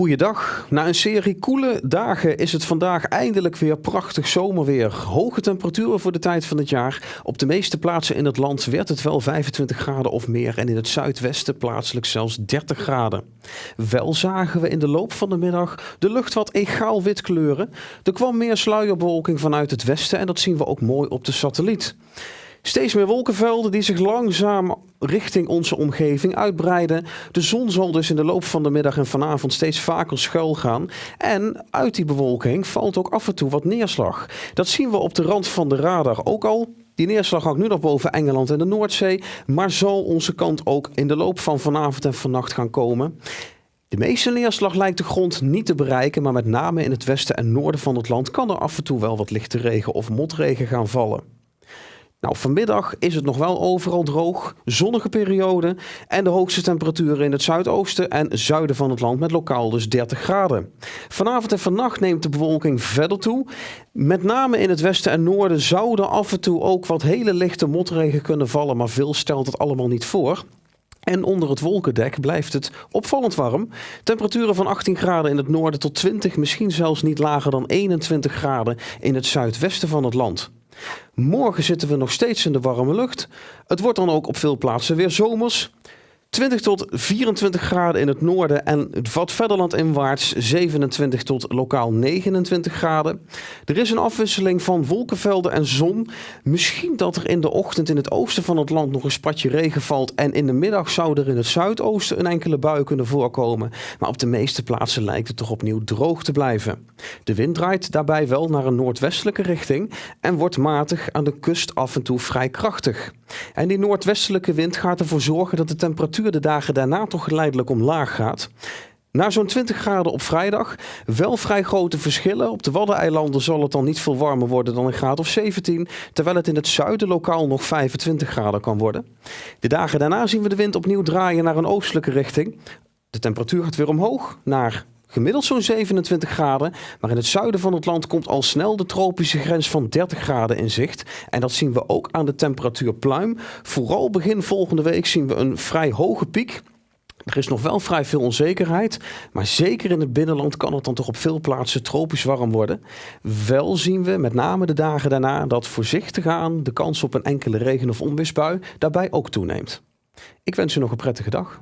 Goeiedag. Na een serie koele dagen is het vandaag eindelijk weer prachtig zomerweer. Hoge temperaturen voor de tijd van het jaar. Op de meeste plaatsen in het land werd het wel 25 graden of meer en in het zuidwesten plaatselijk zelfs 30 graden. Wel zagen we in de loop van de middag de lucht wat egaal wit kleuren. Er kwam meer sluierbewolking vanuit het westen en dat zien we ook mooi op de satelliet. Steeds meer wolkenvelden die zich langzaam richting onze omgeving uitbreiden. De zon zal dus in de loop van de middag en vanavond steeds vaker schuil gaan. En uit die bewolking valt ook af en toe wat neerslag. Dat zien we op de rand van de radar ook al. Die neerslag hangt nu nog boven Engeland en de Noordzee, maar zal onze kant ook in de loop van vanavond en vannacht gaan komen. De meeste neerslag lijkt de grond niet te bereiken, maar met name in het westen en noorden van het land kan er af en toe wel wat lichte regen of motregen gaan vallen. Nou, vanmiddag is het nog wel overal droog, zonnige periode en de hoogste temperaturen in het zuidoosten en zuiden van het land met lokaal dus 30 graden. Vanavond en vannacht neemt de bewolking verder toe. Met name in het westen en noorden zouden af en toe ook wat hele lichte motregen kunnen vallen, maar veel stelt het allemaal niet voor. En onder het wolkendek blijft het opvallend warm. Temperaturen van 18 graden in het noorden tot 20, misschien zelfs niet lager dan 21 graden in het zuidwesten van het land. Morgen zitten we nog steeds in de warme lucht. Het wordt dan ook op veel plaatsen weer zomers. 20 tot 24 graden in het noorden en wat verder landinwaarts 27 tot lokaal 29 graden. Er is een afwisseling van wolkenvelden en zon. Misschien dat er in de ochtend in het oosten van het land nog een spatje regen valt en in de middag zou er in het zuidoosten een enkele bui kunnen voorkomen. Maar op de meeste plaatsen lijkt het toch opnieuw droog te blijven. De wind draait daarbij wel naar een noordwestelijke richting en wordt matig aan de kust af en toe vrij krachtig. En die noordwestelijke wind gaat ervoor zorgen dat de de dagen daarna toch geleidelijk omlaag gaat. Na zo'n 20 graden op vrijdag wel vrij grote verschillen. Op de Waddeneilanden zal het dan niet veel warmer worden dan een graad of 17, terwijl het in het zuiden lokaal nog 25 graden kan worden. De dagen daarna zien we de wind opnieuw draaien naar een oostelijke richting. De temperatuur gaat weer omhoog naar Gemiddeld zo'n 27 graden, maar in het zuiden van het land komt al snel de tropische grens van 30 graden in zicht. En dat zien we ook aan de temperatuur pluim. Vooral begin volgende week zien we een vrij hoge piek. Er is nog wel vrij veel onzekerheid, maar zeker in het binnenland kan het dan toch op veel plaatsen tropisch warm worden. Wel zien we met name de dagen daarna dat voorzichtig aan de kans op een enkele regen- of onweersbui daarbij ook toeneemt. Ik wens u nog een prettige dag.